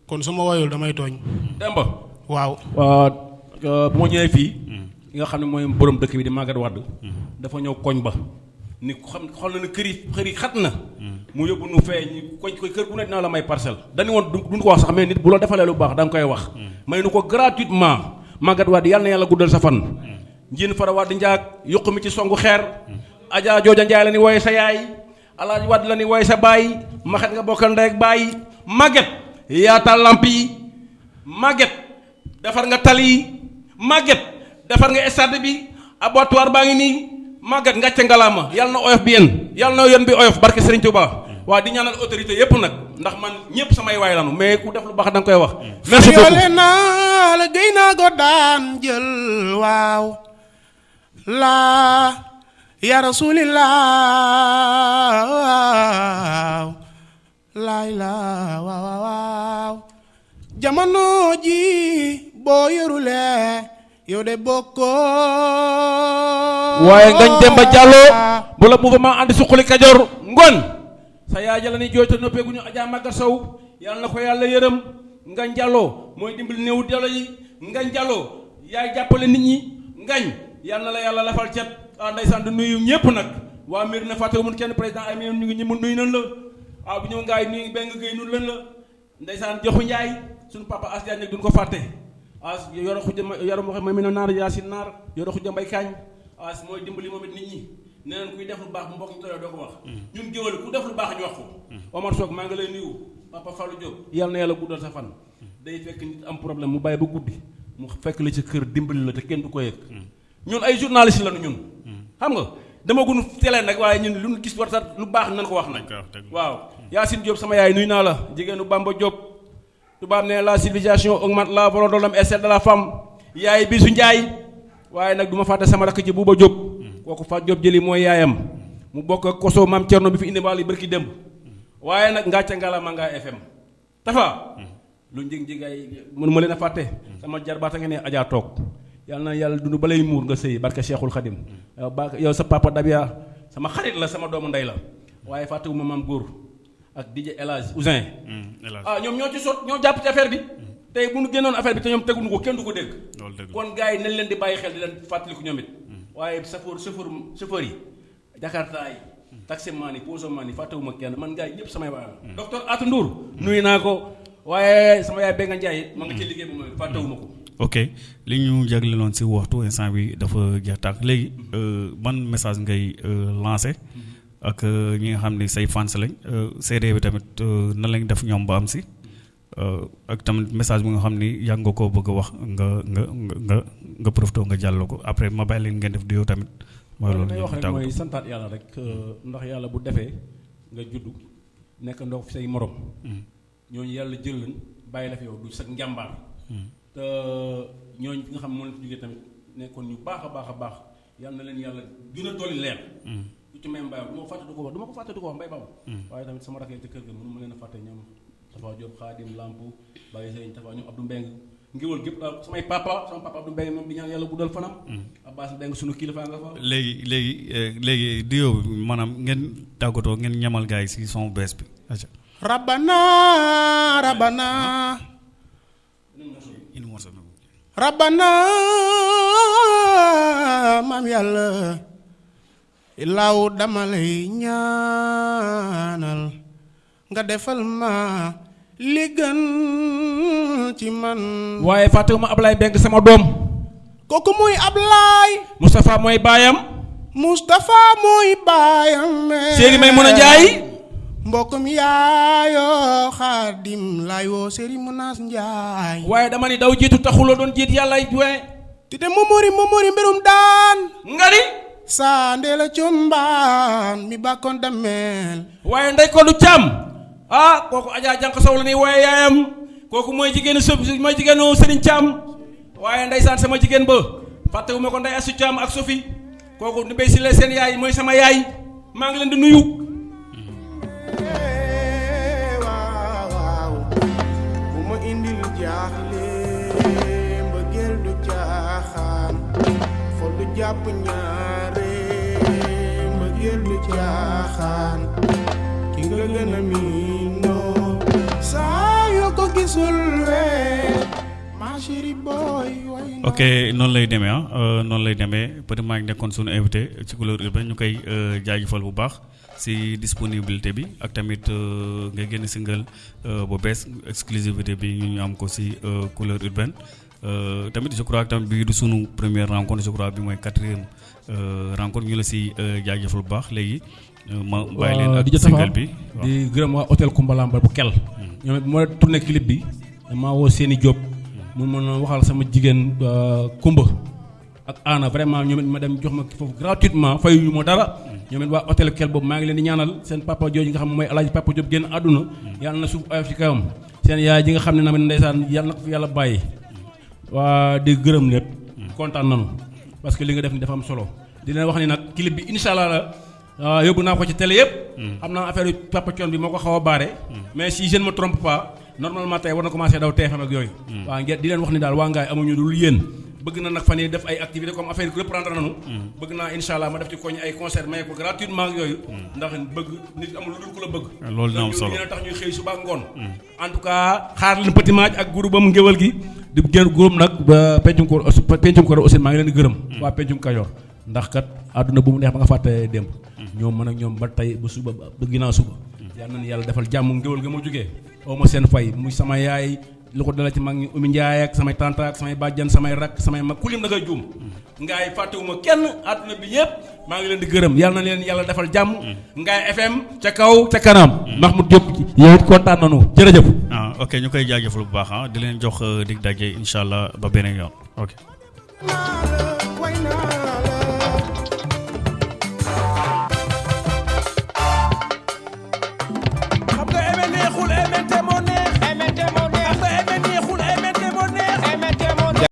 kon su ma woyul damay tooñ. Demba. Waaw. Waaw bu ma ñëwee fii nga xam ne mooy borom dëkk bi di Maguette Wade dafa ñëw koñ ba. Ni xam xool na kër yi kër yi xat na. Mu yóbbu nu fee ñu koñ koy kër bu ne dina la may parcelle. Dañu woon du duñ ko wax sax mais nit bu la defalee lu baax da nga koy wax. May nu ko gratuitement Maguette Wade yàlla na yàlla guddal sa fan. Njiin fara Wade njaag yokku mi ci songu xeer. Adja Jooja Njaay la ni wooye sa yaay. Alaaji Wade la ni wooye sa baay. Maxet nga bokkal ndey ak baay. Maguette yaatal lamp yi. Maguette defar nga tali Maguette defar nga stade bi. Abattoir baa ngi nii. Maguette ngàcce ngalaama. Yàlla na oyof bi yéen. Yàlla na yoon bi oyof. Barke Serigne Touba waa di ñaanal autorité yépp nag ndax man ñëpp samay waay lanu mais ku def lu baax da nga koy wax. merci beaucoup. Yoole naa la géy naa ko daan jël waaw. Laa ya rasulillah laay laa waaw waaw jamono ji boo yorulee yow de bokkoo. Waaye ngañ Demba Diallo bu la mouvement andi suqali Kajoor ngoon sa yaay jala ni jooyta noppeeguñu Adja Magar Sow. Yàlla na ko yàlla yërëm. Ngañ Diallo mooy dimbali néew Diallo yi. Ngañ Diallo yaay jàppale nit ñi. Ngañ yàlla na la yàlla lafal cet. Ah ndeysaan di nuyu ñëpp nag. Waa mbir na fàtte mun kenn président ay mi ñu ngi mun nuyu nan la. Waaw bu ñëw ngaay nuyu benn géy nun lan la. Ndeysaan joxu njaay suñu papa as Diagne nag duñ ko fàtte. As yoro xuja yoro mo ma mi no naar yaasin naar yoro xuja mbay kaañ as mooy dimbali moom it nit ñi nee nañ kuy def lu baax mbokk ñu tollee doo ko wax. Ñun géwal ku def lu baax ñu wax ko. Omar Sock maa ngi lay nuyu. Papa Fallou Diop yàlla na yàlla guddal sa fan. Day fekk nit am problème mu bàyyi ba guddi mu fekk la ci kër dimbali la te kenn du ko yëg. Ñun ay journaliste lañu ñun. Xam nga dama gun télé nag waaye ñun lu gis war sax lu baax nañ ko wax nag. Waaw. Yacine Diop sama yaay nuyu naa la. Jigéenu Bamba Diop. Tubaab ne la civilisation augmente la volonté de l'homme et celle de la femme. Yaay Bisu Njaay. Waaye nag du ma fàtte sama rakk ci Buuba Diop kooku Fat Diop jëli mooy yaayam. Mu bokk ak koso maam Cerno bi fi indi waal yi bërki démb. Waaye nag ngàcca ngala ma ngaa FM tafa lu njëg njëgaay mënu ma leen a fàtte. Sama jarbaata nga ne ajaa toog. Yàlla na yàlla dund balay muur nga sëy barke Cheikhul Khadim. Yow sa papa Dabia sama xarit la sama doomu ndey la. Waaye fàttewuma maam góor ak DJ El Hadj Ousin ah ñoom ñoo ci sot ñoo jàpp ci affaire bi. Tey bu ñu génnoon affaire bi te ñoom teguñu ko kenn du ko dégg. Kon gars yi nañ leen di bàyyi xel di leen fàttaliku ñoom it waaye chauffeur chauffeur chauffeur yi Jakarta yi taximan yi posoman yi fàttewuma kenn man gars yi ñëpp samay waay la. Docteur Atou Ndour nuyu naa ko waaye sama yaay Benga Ndiaye ma nga ci liggéey bu ma fàttewuma ko. Ok li ñu jagleeloon si waxtu instant bi dafa jeex tàkk. Léegi ban message ngay lancé ak euh, ñi nga xam ni say fans lañ euh, CD bi tamit euh, nan lañ def ñoom ba am si? euh, ak tamit message bi nga xam ni yàgg nga koo bëgg wax nga nga nga nga profité nga jàll ko. Après ma bàyyi leen ngeen def duo tamit. Mooy loolu ñu wax rek mooy santaat yàlla rek euh, ndax yàlla bu defee nga juddu nekk ndox fi say morom. Ñooñu yàlla jël leen bàyyi la fi yow du sa njàmbaar. Te ñooñu fi nga xam moo leen fi jógee tamit nekkoon ñu baax a baax a baax yàlla na leen yàlla gën a dolli leer. Ku ci may mbay du ma ko fàtte du ko wax du ma ko fàtte du ko wax mbay baabu waaye tamit sama rakk yi ci kër ga mënu ma leen a fàtte ñoom Tafa Diop Xaadim Lamp Baye Sëriñ Tafa ñoom Abdou Mbeng ngiwal gépp daal samay papa sama papa Abdou Mbeng moom di ñaan yàlla guddal fanam Abbas Mbeng sunu kilifa nga fa léegi euh, léegi duo bi maanaam ngeen tàggatoo ngeen ñamal gars yi si son bees bi rabbana rabbana. Nag. rabbana maam yàlla ilaaw dama lay ñaanal nga defal ma li gën ci man waaye fàttewuma Ablaye Mbeng sama doom kooku muy Ablaay Moustapha mooy baayam Moustapha muy baayam Séeri Maymuna Njaay mbokkum yaayoo xaadim laay woo Séeri Munaas Njaay waaye dama ni daw jiitu taxuloo doon jiit yàlla ay juwe ti te momori momori mbirum daan nga ni saa ndeela combaan mi bàkkoon dameel waaye ndey ko du càmm ah kooku Adja Jànq Sow la ni waaye yaayam kooku mooy jigéenu sëb mooy jigéenu Sëriñ Càmm waaye ndeysaan sama jigéen ba fàttewuma ko ndey Asu Càmm ak Sofi kooku ni bay si la seen yaay mooy sama yaay maa ngi leen di nuyu ma indil jaaxle mbëggeel du caaxaan fo du jàpp ñaare mbëggeel du caaxaan ki nga gën a ok noonu lay demee ah euh, noonu lay demee. Peut être maa ngi nekkoon suñu invité ci couleur urbaine ñu koy euh, jaajëfal bu baax si disponibilité bi ak tamit euh, nga génn single bu bees exclusivité bi ñu am ko si couleur urbaine. Tamit je crois tamit bii du sunu première rencontre je bi mooy quatrième rencontre. Ñu la si jaajëfal bu baax léegi. Ma bàyyi leen ak single bi di gërëm waa hôtel Koumbalamba bu kel ñoom it moo tourné clip bi damaa woo seeni Diop mën a waxal sama jigéen Kumba. Ak Aana vraiment ñoom it ma dem jox ma foofu gratuitement fayuñu ma dara. Ñoom it waa hôtel kel boobu maa ngi leen di ñaanal seen papa jooju nga xam mooy alaaji papa Diop génn àdduna. Yàlla na suuf oyof ci kawam seen yaay ji nga xam ne namit ndeysaan yàlla na ko fi yàlla bàyyi. Waa di gërëm lépp. Kontaan nanu parce que li nga def ni dafa am solo. Di leen wax ni nag clip bi incha allah la yóbbu naa ko ci télé yëpp xam naa affaire papa Thione bi moo ko xaw a baare. Mais si je ne me trompe pas normalement tey war na commencé daw TFM ak yooyu. Waa ngeen di leen wax ni daal waa ngaay amuñu dul yéen. Bëgg na nag fan yi def ay activité comme affaire reprendre nanu bëgg naa incha allah ma def ci koñ ay concert may ko gratuitement ak yooyu. Ndax bëgg nit amul lu dul ku la bëgg. Loolu dina am solo. dina tax ñuy xëy suba ngoon. En tout cas xaar leen petit match ak groupe am ngéwal gi. Di gën groupe nag ba pencum ko pencum ko aussi maa ngi leen di gërëm. Waa pencum kajoor. Ndax kat àdduna bu mu neex ba nga fàtte démb ñoom man ak ñoom ba tey ba suba ba ginnaaw suba yal na yàlla defal jàmm ngéwal ga ma jógee oo ma seen fay muy sama yaay lu ko dala ci mag ñi Oumy Ndiaye ak samay tanta ak samay bàjjan samay rak samay mag ku lim da ngay juum ngaay fàttewuma kenn àdduna bi yëpp maa ngi leen di gërëm yal na leen yàlla defal jàmm ngaay FM ca kaw ca kanam. Mahmoud Diop yow it kontaan nanu jërëjëf ah ok ñu koy jaajëfal bu baax ah. Di leen jox euh, dig daje incha allah ba beneen yoon. Ok.